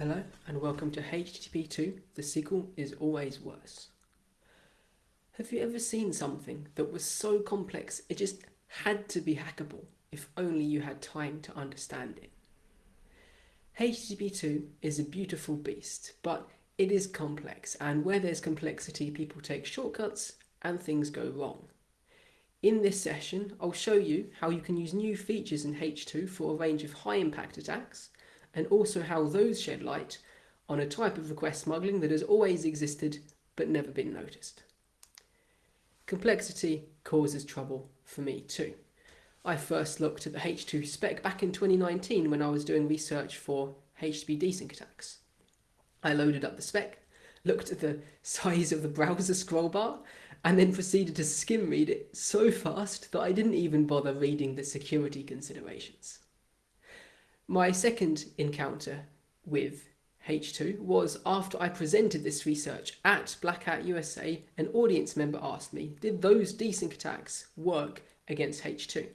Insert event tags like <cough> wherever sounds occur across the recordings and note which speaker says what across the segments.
Speaker 1: Hello and welcome to HTTP 2 The Sequel is Always Worse. Have you ever seen something that was so complex it just had to be hackable if only you had time to understand it? HTTP 2 is a beautiful beast, but it is complex and where there's complexity people take shortcuts and things go wrong. In this session I'll show you how you can use new features in H2 for a range of high impact attacks and also how those shed light on a type of request smuggling that has always existed but never been noticed. Complexity causes trouble for me too. I first looked at the H2 spec back in 2019 when I was doing research for HTTP desync attacks. I loaded up the spec, looked at the <laughs> size of the browser scroll bar, and then proceeded to skim read it so fast that I didn't even bother reading the security considerations. My second encounter with H2 was after I presented this research at Black Hat USA, an audience member asked me, did those desync attacks work against H2?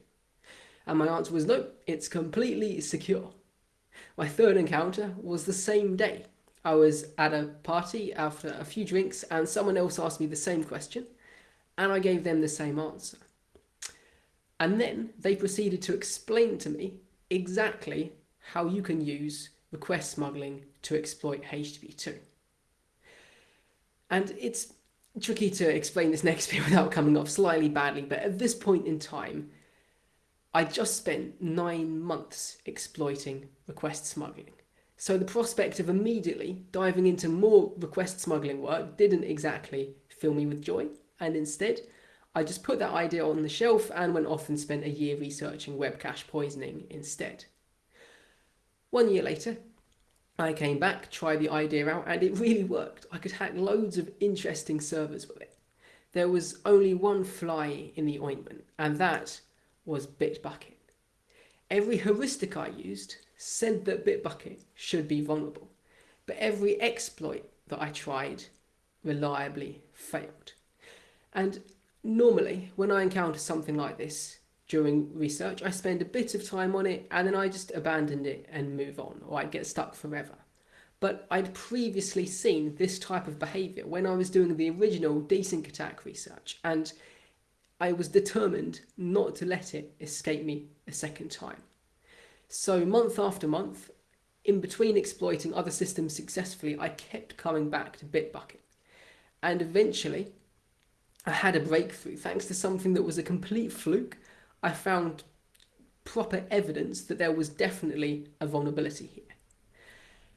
Speaker 1: And my answer was no, it's completely secure. My third encounter was the same day. I was at a party after a few drinks and someone else asked me the same question and I gave them the same answer. And then they proceeded to explain to me exactly how you can use request smuggling to exploit HTTP2. And it's tricky to explain this next <laughs> bit without coming off slightly badly, but at this point in time, I just spent nine months exploiting request smuggling. So the prospect of immediately diving into more request smuggling work didn't exactly fill me with joy. And instead, I just put that idea on the shelf and went off and spent a year researching web cache poisoning instead. One year later, I came back, tried the idea out, and it really worked. I could hack loads of interesting servers with it. There was only one fly in the ointment, and that was Bitbucket. Every heuristic I used said that Bitbucket should be vulnerable, but every exploit that I tried reliably failed. And normally, when I encounter something like this, during research. I spend a bit of time on it and then I just abandoned it and move on or I'd get stuck forever. But I'd previously seen this type of behaviour when I was doing the original desync attack research and I was determined not to let it escape me a second time. So month after month, in between exploiting other systems successfully, I kept coming back to Bitbucket. And eventually, I had a breakthrough thanks to something that was a complete fluke I found proper evidence that there was definitely a vulnerability here.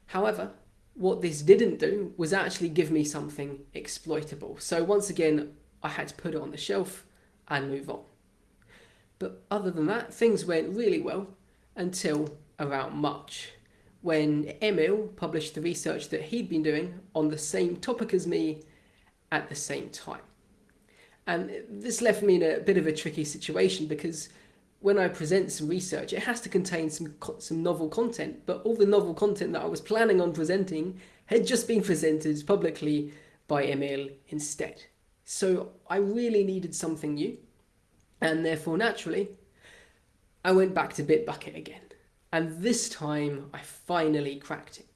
Speaker 1: However, what this didn't do was actually give me something exploitable. So once again, I had to put it on the shelf and move on. But other than that, things went really well until around March, when Emil published the research that he'd been doing on the same topic as me at the same time. And this left me in a bit of a tricky situation because when I present some research, it has to contain some some novel content, but all the novel content that I was planning on presenting had just been presented publicly by Emil instead. So I really needed something new, and therefore naturally, I went back to Bitbucket again. And this time I finally cracked it.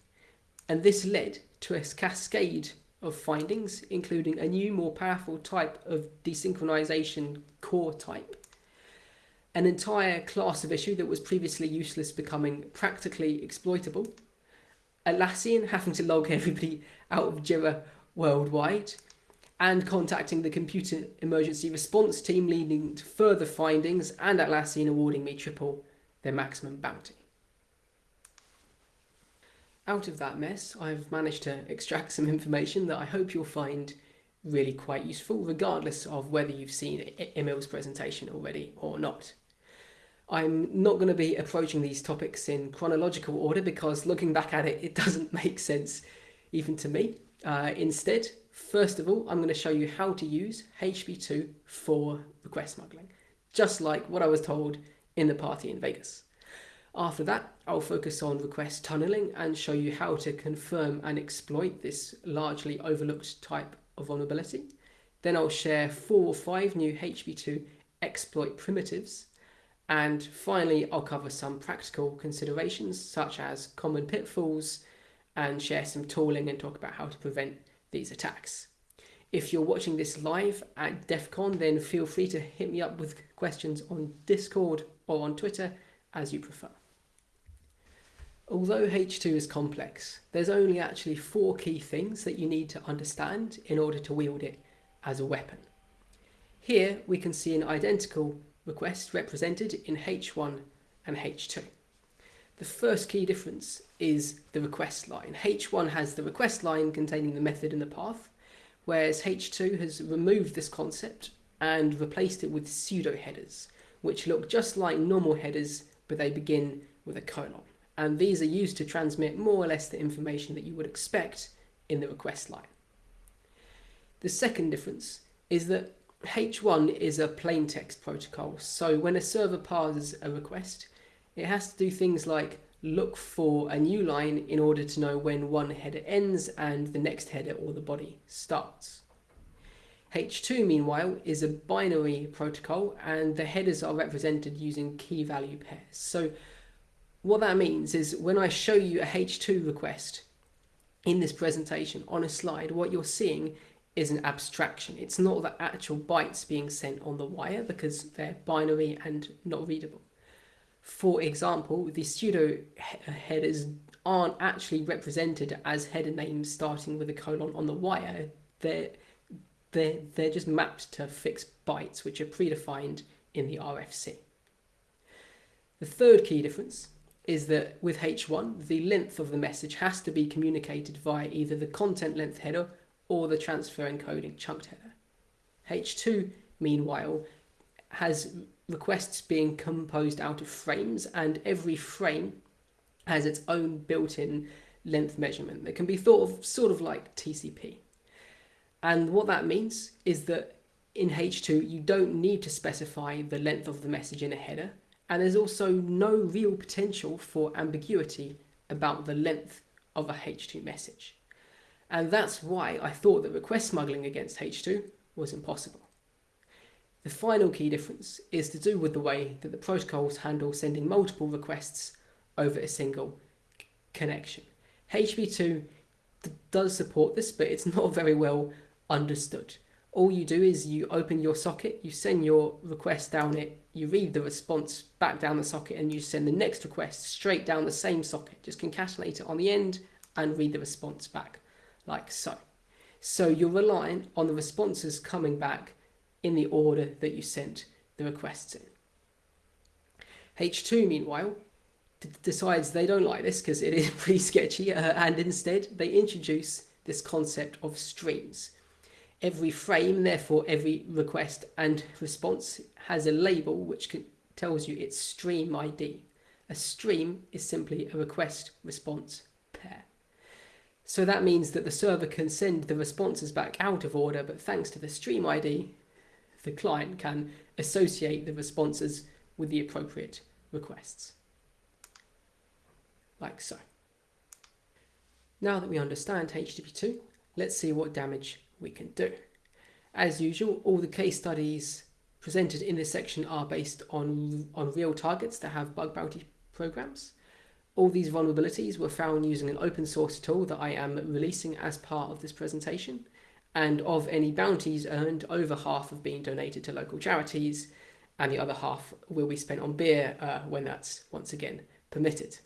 Speaker 1: And this led to a cascade of findings, including a new, more powerful type of desynchronization core type, an entire class of issue that was previously useless becoming practically exploitable, Atlassian having to log <laughs> everybody out of Jira worldwide, and contacting the computer emergency response team leading to further findings and Atlassian awarding me triple their maximum bounty. Out of that mess, I've managed to extract some information that I hope you'll find really quite useful, regardless of whether you've seen Emil's presentation already or not. I'm not going to be approaching these topics in chronological order because looking back at it, it <laughs> doesn't make sense even to me. Uh, instead, first of all, I'm going to show you how to use HTTP2 for request smuggling, just like what I was told in the party in Vegas. After that, I'll focus on request tunneling and show you how to confirm and exploit this largely overlooked type of vulnerability. Then I'll share four or five new HTTP2 exploit primitives. And finally, I'll cover some practical considerations such as common pitfalls and share some tooling and talk about how to prevent these attacks. If you're watching this live at DEF CON, then feel free to hit me up with questions on Discord or on Twitter as you prefer. Although H2 is complex, there's only actually four key things that you need to understand in order to wield it as a weapon. Here we can see an identical request represented in H1 and H2. The first key difference is the request line. H1 has the request line containing the method and the path, whereas H2 has removed this concept and replaced it with pseudo headers, which look just like normal headers, but they begin with a colon. And these are used to transmit more or less the information that you would expect in the request line. The second difference is that H1 is a plain text protocol. So when a server parses a request, it has to do things like look for a new line in order to know when one header ends and the next header or the body starts. H2 meanwhile is a binary protocol and the headers are represented using key value pairs. So what that means is when I show you a H2 request in this presentation on a slide, what you're seeing is an abstraction. It's not the actual bytes being sent on the wire because they're binary and not readable. For example, the pseudo headers aren't actually represented as header names starting with a colon on the wire. They're, they're, they're just mapped to fixed bytes, which are predefined in the RFC. The third key difference is that with H1, the length of the message has to be communicated via either the content length header or the transfer encoding chunked header. H2, meanwhile, has requests being composed out of frames and every frame has its own built-in length measurement that can be thought of sort of like TCP. And what that means is that in H2 you don't need to specify the length of the message in a header and there's also no real potential for ambiguity about the length of a H2 message. And that's why I thought that request smuggling against H2 was impossible. The final key difference is to do with the way that the protocols handle sending multiple requests over a single connection. HTTP2 does support this, but it's not <laughs> very well understood. All you do is you open your socket, you send your request down it, you read the response back down the socket, and you send the next request straight down the same socket. Just concatenate it on the end and read the response back, like so. So you're relying on the responses coming back in the order that you sent the requests in. H2, meanwhile, decides they don't like this because it is <laughs> pretty sketchy, uh, and instead they introduce this concept of streams. Every frame, therefore every request and response has a label which tells you its stream ID. A stream is simply a request response pair. So that means that the server can send the responses back out of order, but thanks to the stream ID, the client can associate the responses with the appropriate requests. Like so. Now that we understand HTTP2, let's see what damage we can do. As usual, all the case studies presented in this section are based on, on real targets that have bug bounty programs. All these vulnerabilities were found using an open source tool that I am releasing as part of this presentation and of any bounties earned, over half have been donated to local charities, and the other half will be spent on beer uh, when that's once again permitted.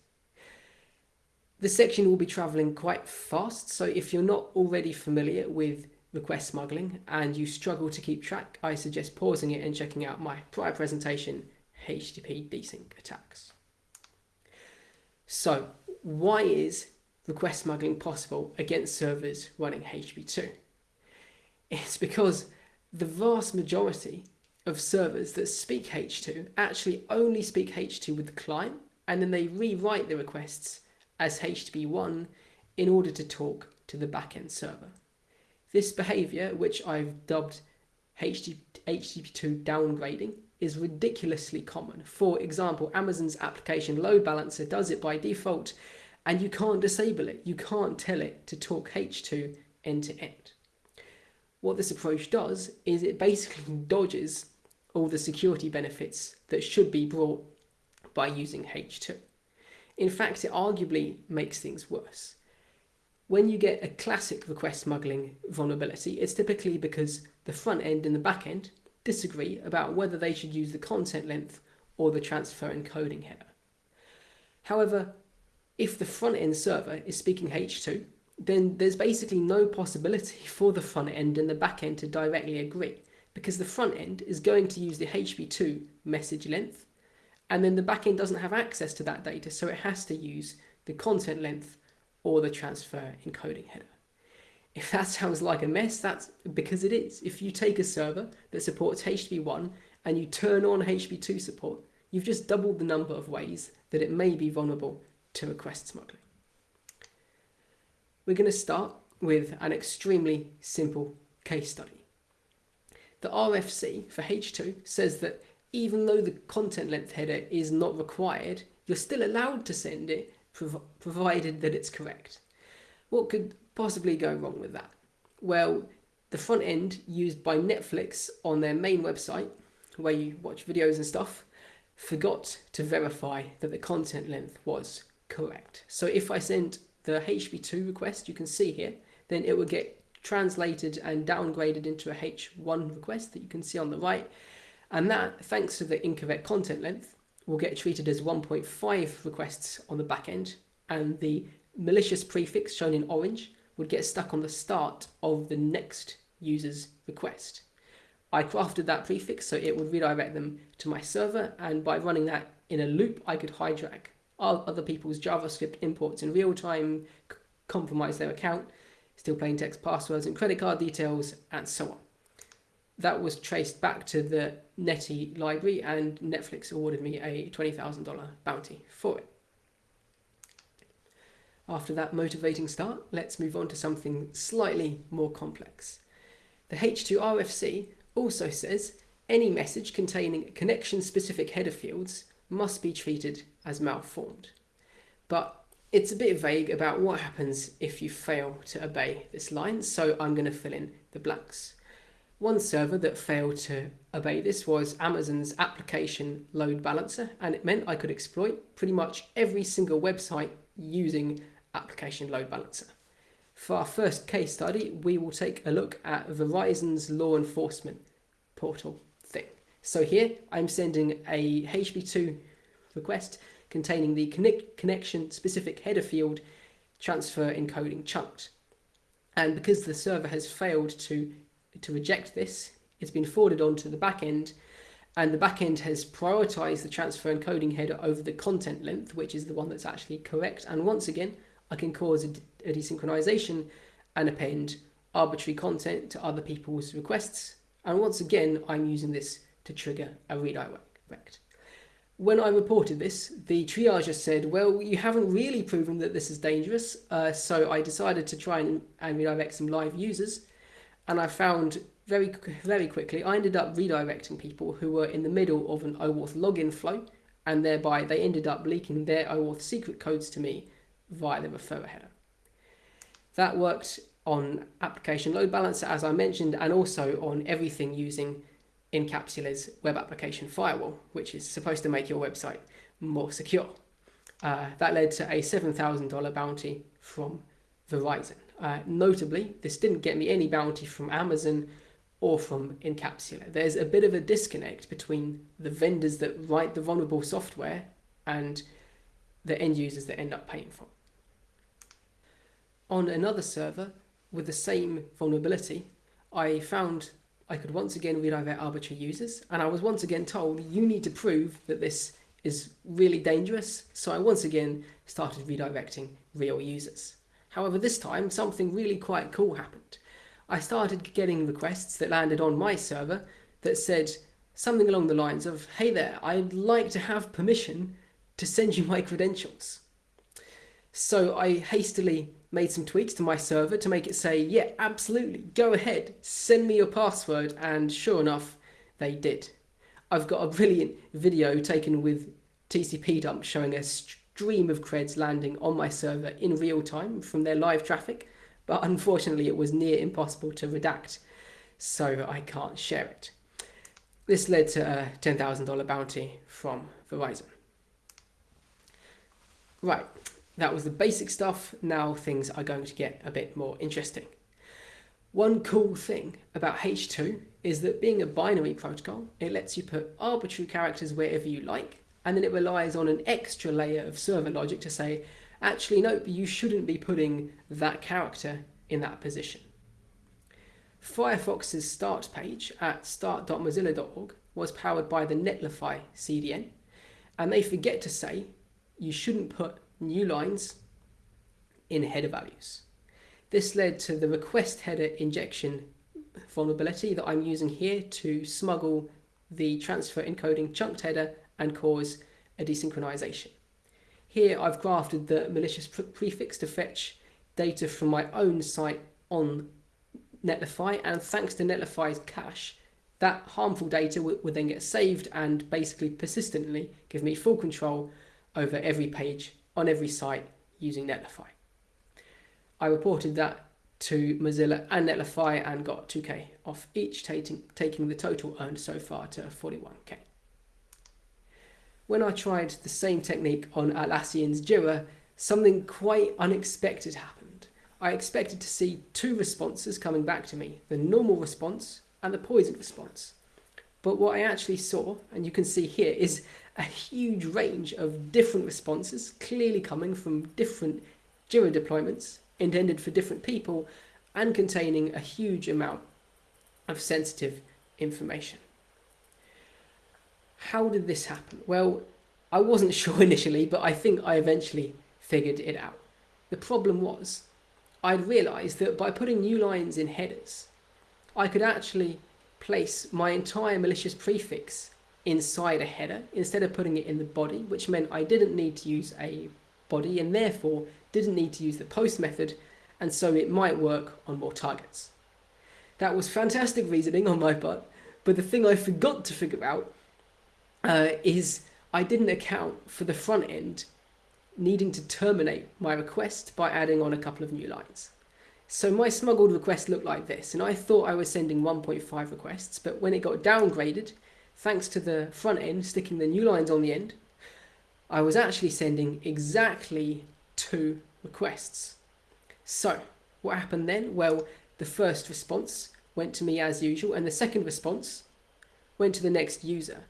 Speaker 1: The section will be travelling quite fast, so if you're not already familiar with request smuggling and you struggle to keep track, I suggest pausing it and checking out my prior presentation, HTTP desync attacks. So, why is request smuggling possible against servers running HTTP2? It's because the vast majority of servers that speak H2 actually only speak H2 with the client and then they rewrite the requests as HTTP1 in order to talk to the backend server. This behavior, which I've dubbed HTTP2 downgrading, is ridiculously common. For example, Amazon's application load balancer does it by default and you can't disable it. You can't tell it to talk H2 end to end what this approach does is it basically dodges all the security benefits that should be brought by using H2. In fact, it arguably makes things worse. When you get a classic request smuggling vulnerability, it's typically because the front end and the back end disagree about whether they should use the content length or the transfer encoding header. However, if the front end server is speaking H2, then there's basically no possibility <laughs> for the front end and the back end to directly agree because the front end is going to use the HB2 message length and then the back end doesn't have access to that data so it has to use the content length or the transfer encoding header. If <laughs> that sounds like a mess, that's because it is. If you take a server that supports HTTP1 and you turn on HTTP2 support, you've just doubled the number of ways that it may be vulnerable to request smuggling. We're going to start with an extremely simple case study. The RFC for H2 says that even though the content length header is not required, you're still allowed to send it prov provided that it's correct. What could possibly go wrong with that? Well, the front end used by Netflix on their main website, where you watch videos and stuff, forgot to verify that the content length was correct. So if I sent the HTTP2 request you can see here, then it would get translated and downgraded into a H1 request that you can see on the right. And that, thanks to the incorrect content length, will get treated as 1.5 requests on the back end. And the malicious prefix shown in orange would get stuck on the start of the next user's request. I crafted that prefix so it would redirect them to my server and by running that in a loop I could hijack other people's JavaScript imports in real time, compromise their account, steal plain text passwords and credit card details and so on. That was traced back to the Netty library and Netflix awarded me a $20,000 bounty for it. After that motivating start, let's move on to something slightly more complex. The H2RFC also says any message containing connection-specific header fields must be treated as malformed. But it's a bit vague about what happens if you fail to obey this line, so I'm going to fill in the blanks. One server that failed to obey this was Amazon's application load balancer, and it meant I could exploit pretty much every single website using application load balancer. For our first case study, we will take a look at Verizon's law enforcement portal thing. So here I'm sending a HTTP2 request containing the connect connection specific header field transfer encoding chunked. And because the server has failed to, to reject this, it's been forwarded on to the backend and the backend has prioritized the transfer encoding header over the content length, which is the one that's actually correct. And once again, I can cause a, a desynchronization and append arbitrary content to other people's requests. And once again, I'm using this to trigger a redirect. When I reported this, the triager said, well, you haven't really proven that this is dangerous. Uh, so I decided to try and, and redirect some live users. And I found very, very quickly, I ended up redirecting people who were in the middle of an OAuth login flow. And thereby they ended up leaking their OAuth secret codes to me via the referrer header. That worked on application load balancer, as I mentioned, and also on everything using Incapsula's web application firewall, which is supposed to make your website more secure. Uh, that led to a $7,000 bounty from Verizon. Uh, notably, this didn't get me any bounty from Amazon or from Incapsula. There's a bit of a disconnect between the vendors that write the vulnerable software and the end users that end up paying for. On another server with the same vulnerability, I found I could once again redirect arbitrary users and I was once again told you need to prove that this is really dangerous so I once again started redirecting real users. However this time something really quite cool happened. I started getting requests that landed on my server that said something along the lines of hey there I'd like to have permission to send you my credentials. So I hastily made some tweaks to my server to make it say, yeah, absolutely, go ahead, send me your password. And sure enough, they did. I've got a brilliant video taken with TCP dump showing a stream of creds landing on my server in real time from their live traffic, but unfortunately it was near impossible to redact, so I can't share it. This led to a $10,000 bounty from Verizon. Right, that was the basic stuff. Now things are going to get a bit more interesting. One cool thing about H2 is that being a binary protocol, it lets you put arbitrary characters wherever you like, and then it relies on an extra layer of server logic to say, actually, nope, you shouldn't be putting that character in that position. Firefox's start page at start.mozilla.org was powered by the Netlify CDN, and they forget to say you shouldn't put new lines in header values. This led to the request header injection vulnerability that I'm using here to smuggle the transfer encoding chunked header and cause a desynchronization. Here I've grafted the malicious pre prefix to fetch data from my own site on Netlify and thanks to Netlify's cache that harmful data would, then get saved and basically persistently give me full control over every page on every site using Netlify. I reported that to Mozilla and Netlify and got 2k off each, taking, taking the total earned so far to 41k. When I tried the same technique on Atlassian's Jira, something quite unexpected happened. I expected to see two responses coming back to me, the normal response and the poison response. But what I actually saw, and you can see here, is a huge range of different responses, clearly coming from different Jira deployments intended for different people and containing a huge amount of sensitive information. How did this happen? Well, I wasn't <laughs> sure initially, but I think I eventually figured it out. The problem was, I'd realised that by putting new lines in headers, I could actually place my entire malicious prefix inside a header instead of putting it in the body, which meant I didn't need to use a body and therefore didn't need to use the post method and so it might work on more targets. That was fantastic reasoning on my part, but the thing I forgot to figure out uh, is I didn't account for the front end needing to terminate my request by adding on a couple of new lines. So my smuggled request looked like this, and I thought I was sending 1.5 requests, but when it got downgraded, thanks to the front end sticking the new lines on the end, I was actually sending exactly two requests. So what happened then? Well, the first response went to me as usual, and the second response went to the next user.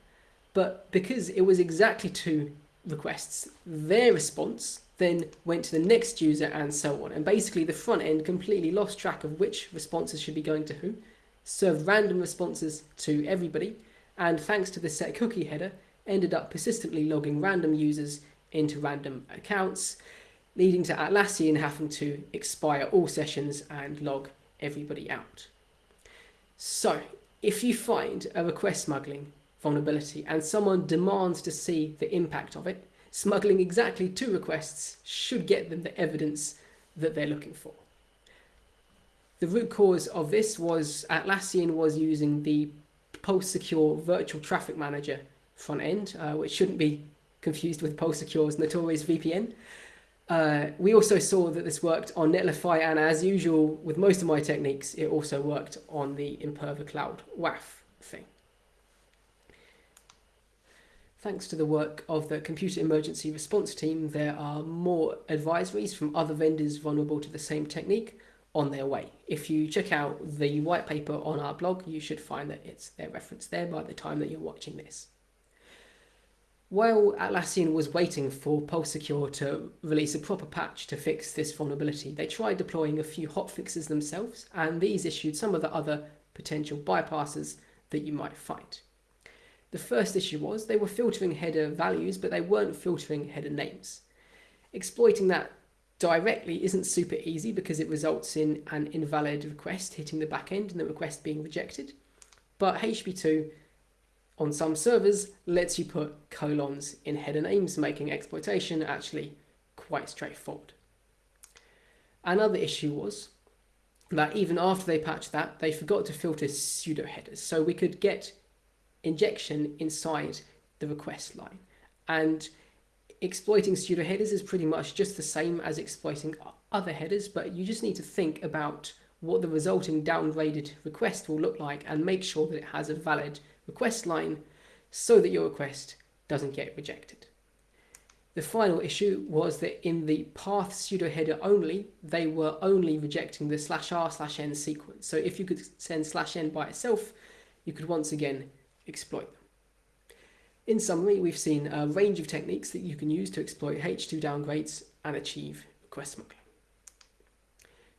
Speaker 1: But because it was exactly two requests, their response then went to the next user and so on. And basically the front end completely lost track of which responses should be going to who, served random responses to everybody, and thanks to the set cookie header, ended up persistently logging random users into random accounts, leading to Atlassian having to expire all sessions and log everybody out. So if you find a request smuggling vulnerability and someone demands to see the impact of it, smuggling exactly two requests should get them the evidence that they're looking for. The root cause of this was Atlassian was using the Pulse Secure Virtual Traffic Manager front end, uh, which shouldn't be confused with Pulse Secure's notorious VPN. Uh, we also saw that this worked on Netlify, and as usual with most of my techniques, it also worked on the Imperva Cloud WAF thing. Thanks to the work of the Computer Emergency Response Team, there are more advisories from other vendors vulnerable to the same technique on their way. If you check out the white paper on our blog, you should find that it's their reference there by the time that you're watching this. While Atlassian was waiting for PulseSecure to release a proper patch to fix this vulnerability, they tried deploying a few hotfixes themselves, and these issued some of the other potential bypasses that you might find. The first issue was they were filtering header values, but they weren't filtering header names. Exploiting that directly isn't super easy because it results in an invalid request hitting the backend and the request being rejected. But HTTP2 on some servers lets you put colons in header names, making exploitation actually quite straightforward. Another issue was that even after they patched that, they forgot to filter pseudo headers. So we could get injection inside the request line. And exploiting pseudo headers is pretty much just the same as exploiting other headers, but you just need to think about what the resulting downgraded request will look like and make sure that it has a valid request line so that your request doesn't get rejected. The final issue was that in the path pseudo header only, they were only rejecting the slash r slash n sequence. So if you could send slash n by itself, you could once again exploit them. In summary, we've seen a range of techniques that you can use to exploit H2 downgrades and achieve request smuggling.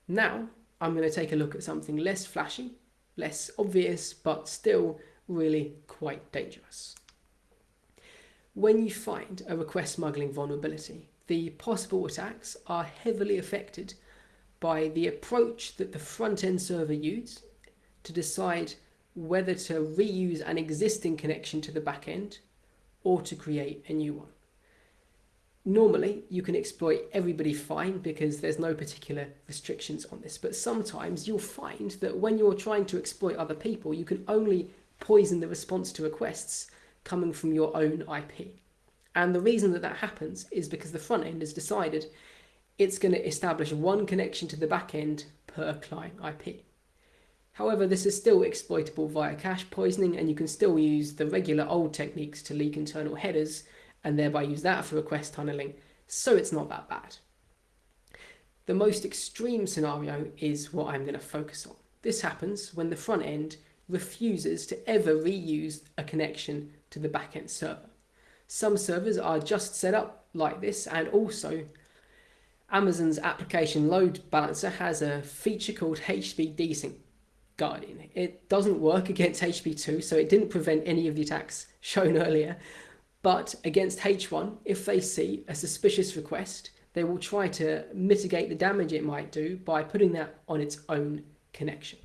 Speaker 1: Now, I'm going to take a look at something less flashy, less obvious, but still really quite dangerous. When you find a request smuggling vulnerability, the possible attacks are heavily affected by the approach that the front-end server used to decide whether to reuse an existing connection to the backend or to create a new one. Normally, you can exploit everybody fine because there's no particular restrictions on this, but sometimes you'll find that when you're trying to exploit other people, you can only poison the response to requests coming from your own IP. And the reason that that happens is because the front end has decided it's going to establish one connection to the back end per client IP. However, this is still exploitable via cache poisoning and you can still use the regular old techniques to leak internal headers and thereby use that for request tunneling, so it's not that bad. The most extreme scenario is what I'm going to focus on. This happens when the front end refuses to ever reuse a connection to the backend server. Some servers are just set up like this and also Amazon's application load balancer has a feature called HTTP desync guarding. It doesn't work against HTTP2 so it didn't prevent any of the attacks <laughs> shown earlier but against H1 if they see a suspicious request they will try to mitigate the damage it might do by putting that on its own connection.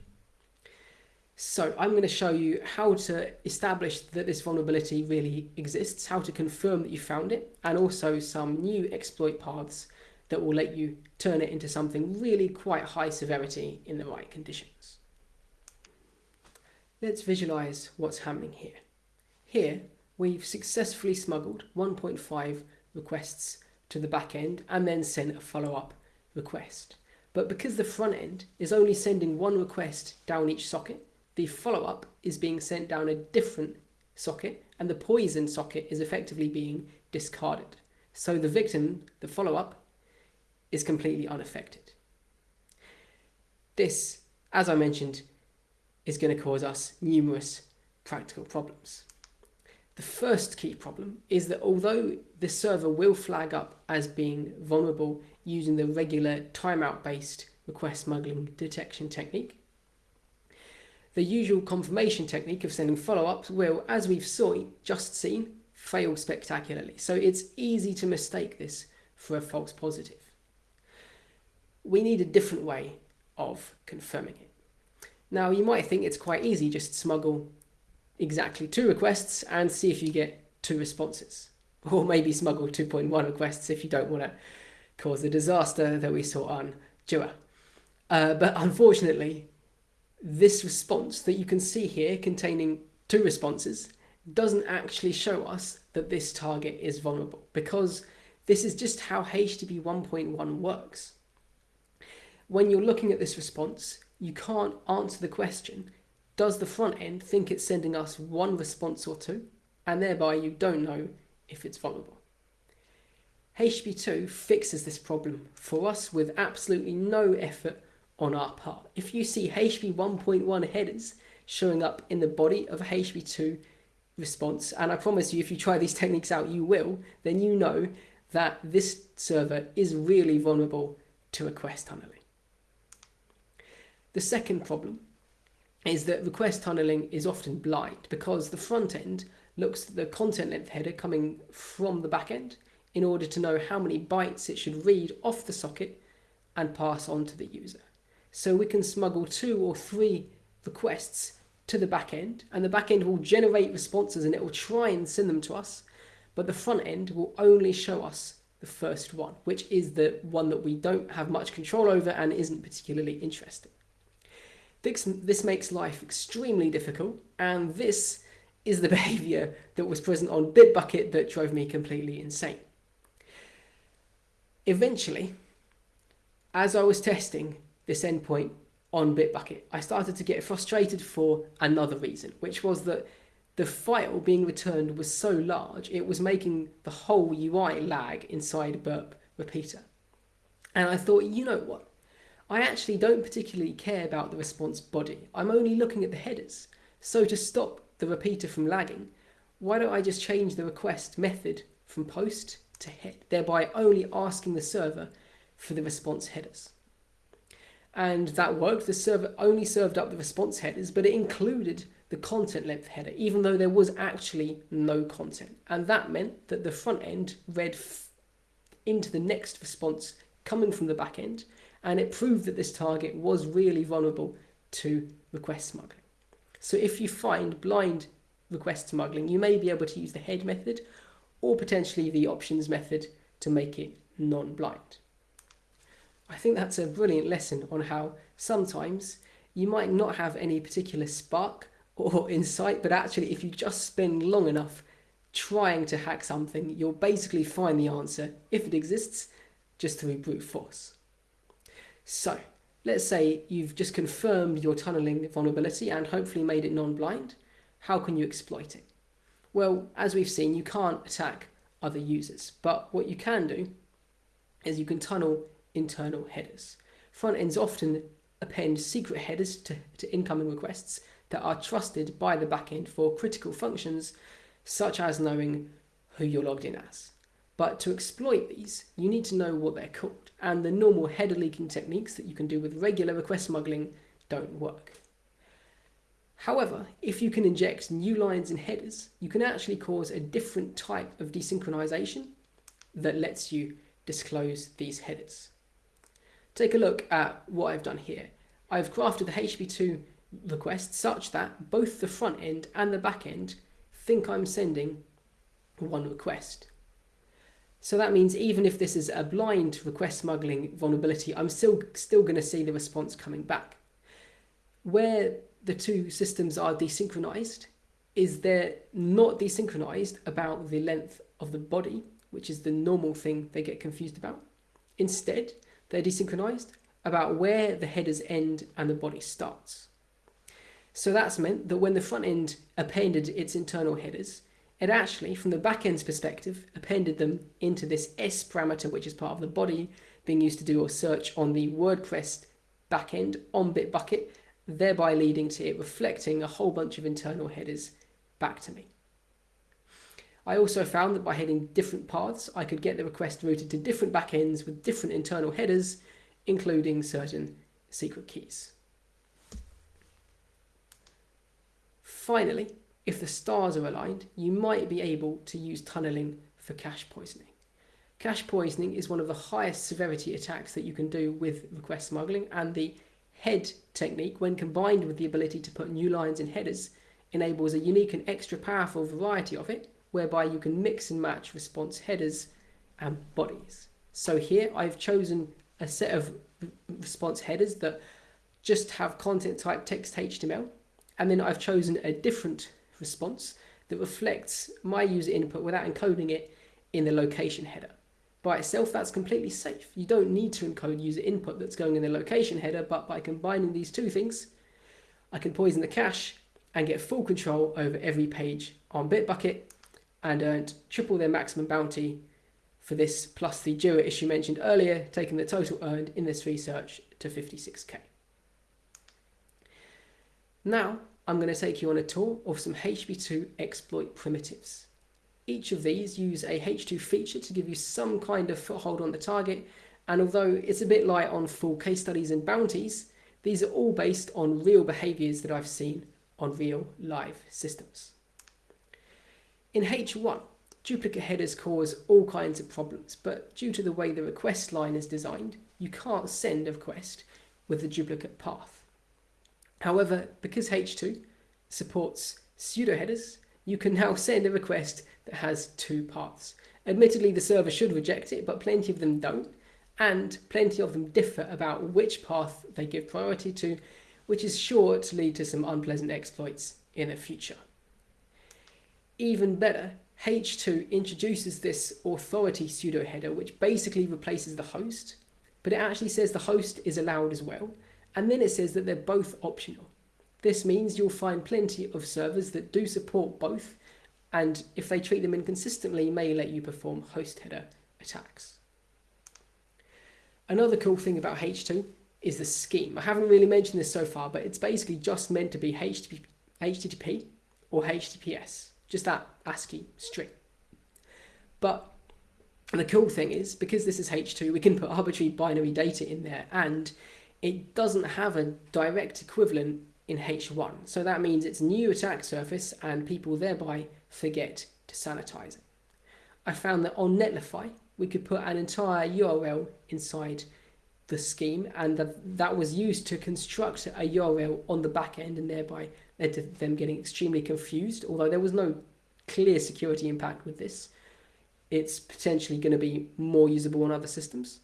Speaker 1: So I'm going to show you how to establish that this vulnerability really exists, how to confirm that you found it, and also some new exploit paths that will let you turn it into something really quite high severity in the right conditions. Let's visualize what's happening here. Here, we've successfully smuggled 1.5 requests to the back end and then sent a follow-up request. But because the front end is only sending one request down each socket, the follow-up is being sent down a different socket and the poison socket is effectively being discarded. So the victim, the follow-up, is completely unaffected. This, as I mentioned, is going to cause us numerous practical problems. The first key problem is that although the server will flag up as being vulnerable using the regular timeout based request smuggling detection technique, the usual confirmation technique of sending follow-ups will, as we've saw, just seen, fail spectacularly. So it's easy to mistake this for a false positive. We need a different way of confirming it. Now you might think it's quite easy just smuggle exactly two requests and see if you get two responses. Or maybe smuggle 2.1 requests if you don't want to cause the disaster that we saw on Duo. Uh, but unfortunately, this response that you can see here containing two responses doesn't actually show us that this target is vulnerable because this is just how HTTP 1.1 works. When you're looking at this response, you can't answer the question, does the front end think it's sending us one response or two? And thereby you don't know if it's vulnerable. HTTP2 fixes this problem for us with absolutely no effort on our part. If you see HTTP 1.1 headers showing up in the body of a HTTP 2 response, and I promise you if you try these techniques out you will, then you know that this server is really vulnerable to request tunneling. The second problem is that request tunneling is often blind because the front end looks at the content length header coming from the back end in order to know how many bytes it should read off the socket and pass on to the user. So we can smuggle two or three requests to the back end and the back end will generate responses and it will try and send them to us. But the front end will only show us the first one, which is the one that we don't have much control over and isn't particularly interesting. This, this makes life extremely difficult and this is the <laughs> behavior that was present on Bitbucket that drove me completely insane. Eventually, as I was testing this endpoint on Bitbucket, I started to get frustrated for another reason, which was that the file being returned was so large, it was making the whole UI lag inside burp repeater. And I thought, you know what? I actually don't particularly care about the response body. I'm only looking at the headers. So to stop the repeater from lagging, why don't I just change the request method from post to head, thereby only asking the server for the response headers. And that worked. The server only served up the response headers, but it included the content length header, even though there was actually no content. And that meant that the front end read into the next response coming from the back end, and it proved that this target was really vulnerable to request smuggling. So if you find blind request smuggling, you may be able to use the head method or potentially the options method to make it non-blind. I think that's a brilliant lesson on how sometimes you might not have any particular spark or <laughs> insight, but actually if you just spend long enough trying to hack something, you'll basically find the answer, if it exists, just through brute force. So, let's say you've just confirmed your tunneling vulnerability and hopefully made it non-blind. How can you exploit it? Well, as we've seen, you can't attack other users, but what you can do is you can tunnel internal headers. Front ends often append secret headers to, to incoming requests that are trusted by the backend for critical functions, such as knowing who you're logged in as. But to exploit these, you need to know what they're called, and the normal header leaking techniques that you can do with regular request smuggling don't work. However, if you can inject new lines in headers, you can actually cause a different type of desynchronization that lets you disclose these headers. Take a look at what I've done here. I've crafted the HTTP2 request such that both the front end and the back end think I'm sending one request. So that means even if this is a blind request smuggling vulnerability, I'm still, still going to see the response coming back. Where the two systems are desynchronized is they're not desynchronized about the length of the body, which is the normal thing they get confused about. Instead, they're desynchronized about where the headers end and the body starts. So that's meant that when the front end appended its internal headers, it actually, from the backend's perspective, appended them into this S parameter, which is part of the body, being used to do a search on the WordPress backend on Bitbucket, thereby leading to it reflecting a whole bunch of internal headers back to me. I also found that by heading different paths, I could get the request routed to different backends with different internal headers, including certain secret keys. Finally, if the stars are aligned, you might be able to use tunneling for cache poisoning. Cache poisoning is one of the highest severity attacks that you can do with request smuggling and the head technique, when combined with the ability to put new lines in headers, enables a unique and extra powerful variety of it, whereby you can mix and match response headers and bodies. So here I've chosen a set of response headers that just have content type text HTML and then I've chosen a different response that reflects my user input without encoding it in the location header. By itself, that's completely safe. You don't need to encode user input that's going in the location header, but by combining these two things, I can poison the cache and get full control over every page on Bitbucket and earned triple their maximum bounty for this plus the Jira issue mentioned earlier, taking the total earned in this research to 56k. Now, I'm going to take you on a tour of some HTTP2 exploit primitives. Each of these use a H2 feature to give you some kind of foothold on the target, and although it's a bit light on full case studies and bounties, these are all based on real behaviors that I've seen on real live systems. In H1, duplicate headers cause all kinds of problems, but due to the way the request line is designed, you can't send a request with a duplicate path. However, because H2 supports pseudo headers, you can now send a request that has two paths. Admittedly, the server should reject it, but plenty of them don't, and plenty of them differ about which path they give priority to, which is sure to lead to some unpleasant exploits in the future. Even better, H2 introduces this authority pseudo header, which basically replaces the host, but it actually says the host is allowed as well, and then it says that they're both optional. This means you'll find plenty of servers that do support both, and if they treat them inconsistently, may let you perform host header attacks. Another cool thing about H2 is the scheme. I haven't really mentioned this so far, but it's basically just meant to be HTTP, or HTTPS, just that ASCII string. But the cool thing is, because this is H2, we can put arbitrary binary data in there, and it doesn't have a direct equivalent in H1. So that means it's new attack surface, and people thereby forget to sanitize it. I found that on Netlify, we could put an entire URL inside the scheme and that, that was used to construct a URL on the back end and thereby led to them getting extremely confused. Although there was no clear security impact with this, it's potentially going to be more usable on other systems.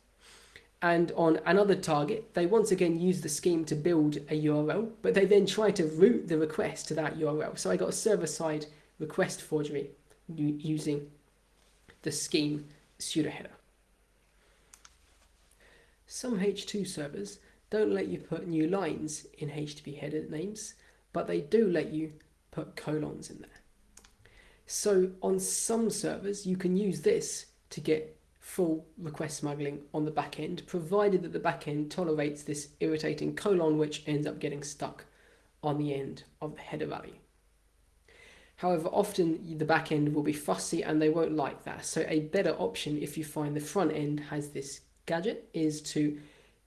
Speaker 1: And on another target, they once again use the scheme to build a URL, but they then try to route the request to that URL. So I got a server-side request forgery using the scheme pseudo header. Some H2 servers don't let you put new lines in HTTP header names, but they do let you put colons in there. So on some servers, you can use this to get full request smuggling on the back end, provided that the back end tolerates this irritating colon, which ends up getting stuck on the end of the header value. However, often the back end will be fussy and they won't like that. So a better option if you find the front end has this gadget is to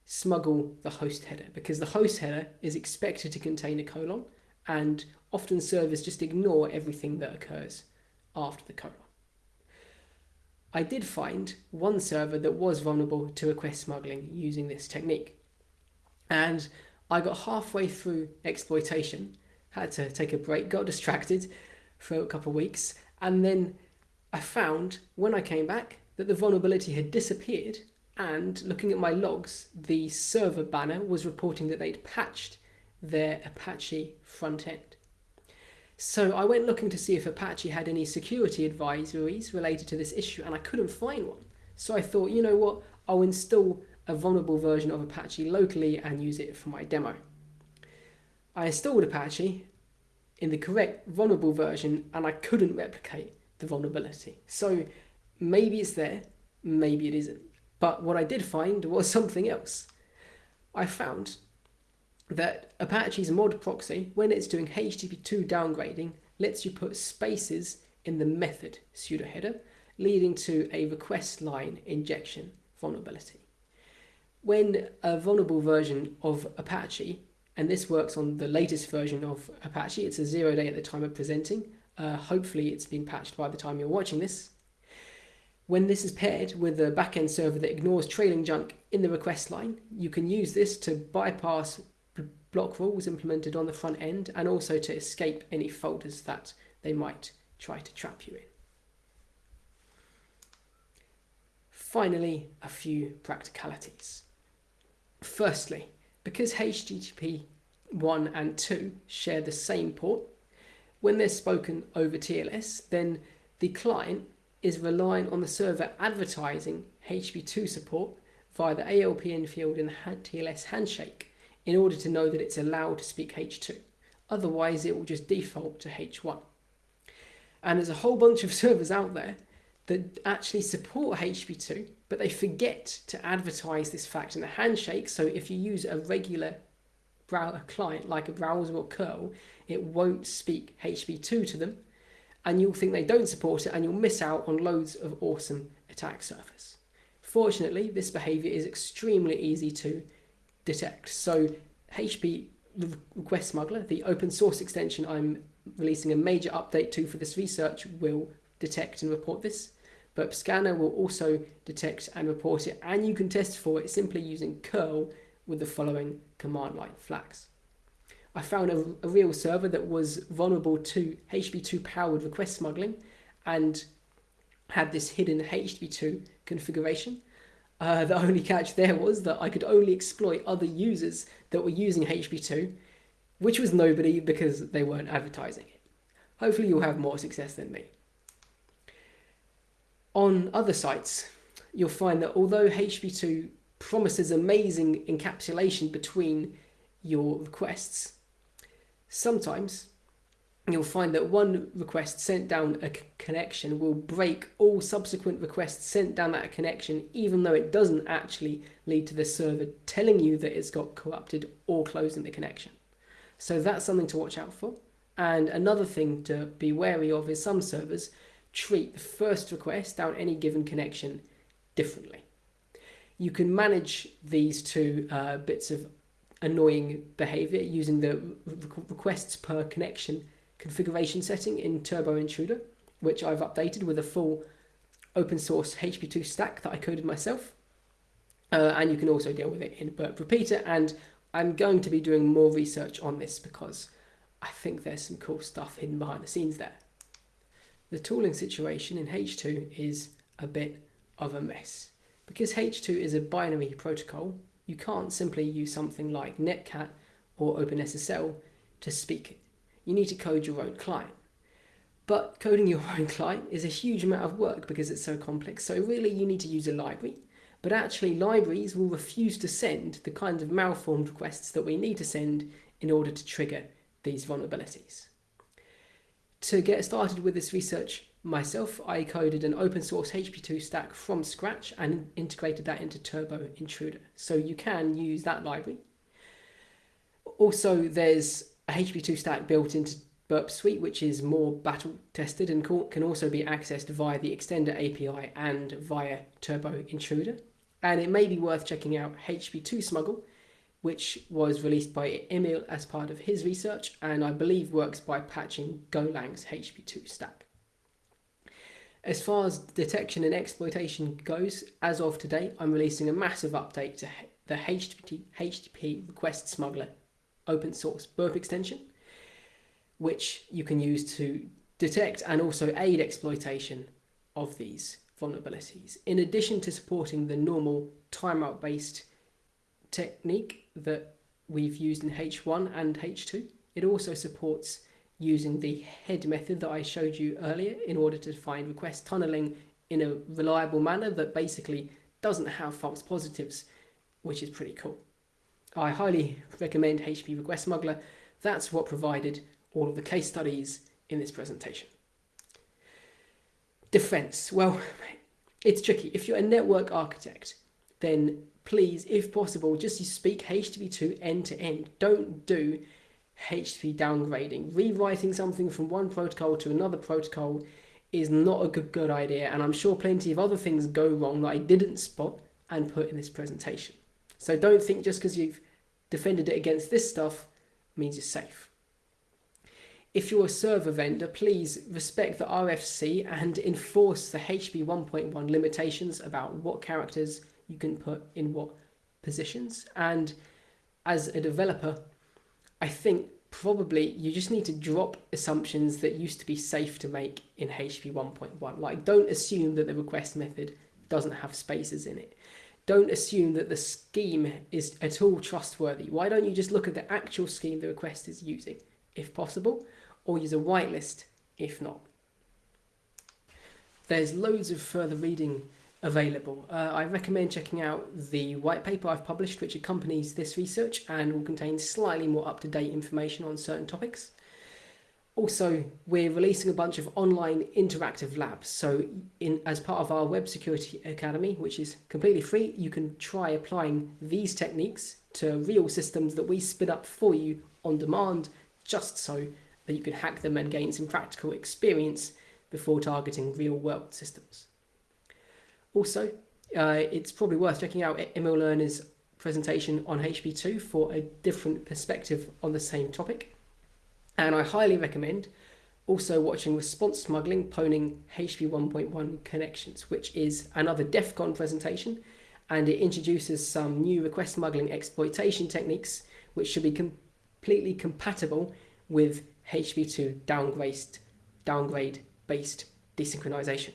Speaker 1: smuggle the host header because the host header is expected to contain a colon and often servers just ignore everything that occurs after the colon. I did find one server that was vulnerable to request smuggling using this technique. And I got halfway through exploitation, had to take a break, got distracted, for a couple of weeks. And then I found when I came back that the vulnerability had disappeared. And looking at my logs, the server banner was reporting that they'd patched their Apache front end. So I went looking to see if Apache had any security advisories related to this issue, and I couldn't find one. So I thought, you know what, I'll install a vulnerable version of Apache locally and use it for my demo. I installed Apache in the correct vulnerable version and I couldn't replicate the vulnerability. So maybe it's there, maybe it isn't. But what I did find was <laughs> something else. I found that Apache's mod proxy, when it's doing HTTP2 downgrading, lets you put spaces in the method pseudo header, leading to a request line injection vulnerability. When a vulnerable version of Apache and this works on the latest version of Apache. It's a zero day at the time of presenting. Uh, hopefully it's been patched by the time you're watching this. When this is paired with a backend server that ignores trailing junk in the request line, you can use this to bypass block rules implemented on the front end and also to escape any folders that they might try to trap you in. Finally, a few practicalities. Firstly, because HTTP 1 and 2 share the same port, when they're spoken over TLS, then the client is relying on the server advertising HTTP2 support via the ALPN field in the TLS handshake in order to know that it's allowed to speak H2. Otherwise, it will just default to H1. And there's a whole bunch of <laughs> servers out there that actually support HTTP2, but they forget to advertise this fact in the handshake. So if you use a regular browser client like a browser or curl, it won't speak HTTP2 to them, and you'll think they don't support it, and you'll miss out on loads of awesome attack surface. Fortunately, this behavior is extremely easy to detect. So HTTP Request Smuggler, the open source extension I'm releasing a major update to for this research, will detect and report this. But Scanner will also detect and report it, and you can test for it simply using curl with the following command line flags. I found a, a real server that was vulnerable to HTTP2 powered request smuggling and had this hidden HTTP2 configuration. Uh, the only catch there was that I could only exploit other users that were using HTTP2, which was nobody because they weren't advertising it. Hopefully you'll have more success than me. On other sites, you'll find that although HTTP2 promises amazing encapsulation between your requests, Sometimes you'll find that one request sent down a connection will break all subsequent requests sent down that connection, even though it doesn't actually lead to the server telling you that it's got corrupted or closing the connection. So that's something to watch out for. And another thing to be wary of is some servers treat the first request down any given connection differently. You can manage these two uh, bits of annoying behavior using the requests per connection configuration setting in Turbo Intruder, which I've updated with a full open source HP2 stack that I coded myself. Uh, and you can also deal with it in Burp Repeater and I'm going to be doing more research on this because I think there's some cool stuff hidden behind the scenes there. The tooling situation in H2 is a bit of a mess. Because H2 is a binary protocol, you can't simply use something like Netcat or OpenSSL to speak. You need to code your own client. But coding your own client is a huge amount of work because it's so complex, so really you need to use a library but actually libraries will refuse to send the kinds of malformed requests that we need to send in order to trigger these vulnerabilities. To get started with this research myself, I coded an open source HP2 stack from scratch and integrated that into Turbo Intruder. So you can use that library. Also, there's a HP2 stack built into Burp Suite, which is more battle tested and can also be accessed via the Extender API and via Turbo Intruder. And it may be worth checking out HP2 Smuggle, which was released by Emil as part of his research, and I believe works by patching Golang's HP2 stack. As far as detection and exploitation goes, as of today, I'm releasing a massive update to the HTTP, HTTP Request Smuggler open source burp extension, which you can use to detect and also aid exploitation of these vulnerabilities. In addition to supporting the normal timeout based technique that we've used in H1 and H2, it also supports using the head method that I showed you earlier in order to find request tunneling in a reliable manner that basically doesn't have false positives, which is pretty cool. I highly recommend HP Request Smuggler. That's what provided all of the case studies in this presentation. Defense. Well, it's tricky. If you're a network architect, then please, if possible, just speak HTTP2 end to end. Don't do HTTP downgrading. Rewriting something from one protocol to another protocol is not a good, good idea. And I'm sure plenty of other things go wrong that I didn't spot and put in this presentation. So don't think just because you've defended it against this stuff means you're safe if you're a server vendor, please respect the RFC and enforce the HTTP 1.1 limitations about what characters you can put in what positions. And as a developer, I think probably you just need to drop assumptions that used to be safe to make in HTTP 1.1. Like don't assume that the request method doesn't have spaces in it. Don't assume that the scheme is at all trustworthy. Why don't you just look at the actual scheme the request is using, if possible? or use a whitelist if not. There's loads of further reading available. Uh, I recommend checking out the white paper I've published which accompanies this research and will contain slightly more up-to-date information on certain topics. Also, we're releasing a bunch of online interactive labs. So in as part of our Web Security Academy, which is completely free, you can try applying these techniques to real systems that we spin up for you on demand, just so that you can hack them and gain some practical experience before targeting real world systems. Also, uh, it's probably worth checking out Emil Lerner's presentation on HP2 for a different perspective on the same topic. And I highly recommend also watching Response Smuggling Poning HP 1.1 Connections, which is another DEF CON presentation, and it introduces some new request smuggling exploitation techniques, which should be completely compatible with HTTP2 downgrade, downgrade based desynchronization.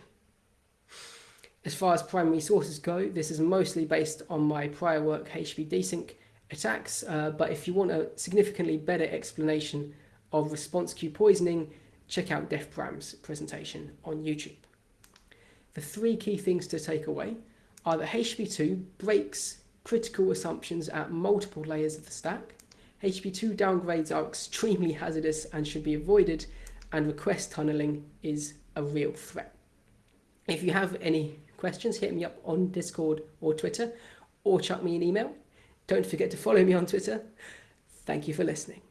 Speaker 1: As far as primary sources go, this is mostly based on my prior work HTTP desync attacks, uh, but if you want a significantly better explanation of response queue poisoning, check out DefBram's presentation on YouTube. The three key things to take away are that HTTP2 breaks critical assumptions at multiple layers of the stack, HP2 downgrades are extremely hazardous and should be avoided, and request tunneling is a real threat. If you have any questions, hit me up on Discord or Twitter, or chuck me an email. Don't forget to follow me on Twitter. Thank you for listening.